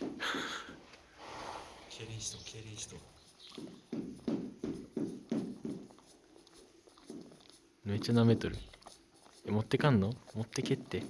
競輪しと競輪しとめっちゃ舐めとる。持ってかんの？持ってけって。